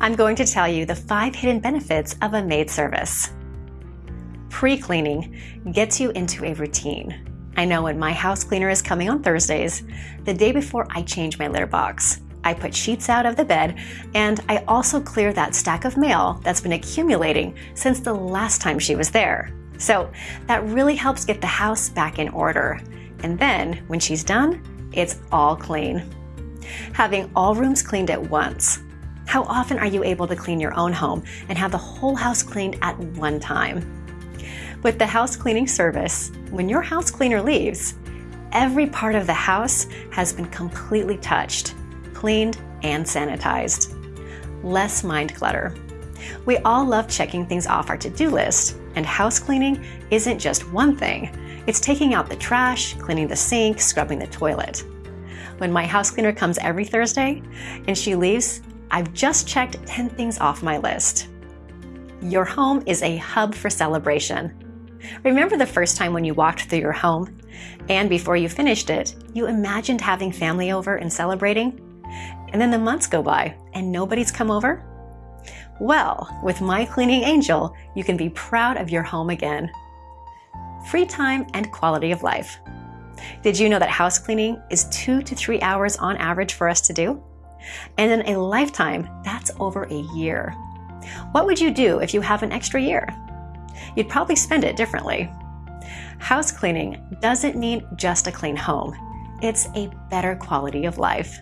I'm going to tell you the five hidden benefits of a maid service. Pre-cleaning gets you into a routine. I know when my house cleaner is coming on Thursdays, the day before I change my litter box. I put sheets out of the bed, and I also clear that stack of mail that's been accumulating since the last time she was there. So that really helps get the house back in order. And then, when she's done, it's all clean. Having all rooms cleaned at once. How often are you able to clean your own home and have the whole house cleaned at one time? With the house cleaning service, when your house cleaner leaves, every part of the house has been completely touched, cleaned, and sanitized. Less mind clutter. We all love checking things off our to-do list, and house cleaning isn't just one thing. It's taking out the trash, cleaning the sink, scrubbing the toilet. When my house cleaner comes every Thursday and she leaves, I've just checked 10 things off my list. Your home is a hub for celebration. Remember the first time when you walked through your home? And before you finished it, you imagined having family over and celebrating? And then the months go by and nobody's come over? Well, with My Cleaning Angel, you can be proud of your home again. Free time and quality of life. Did you know that house cleaning is two to three hours on average for us to do? And in a lifetime, that's over a year. What would you do if you have an extra year? You'd probably spend it differently. House cleaning doesn't mean just a clean home. It's a better quality of life.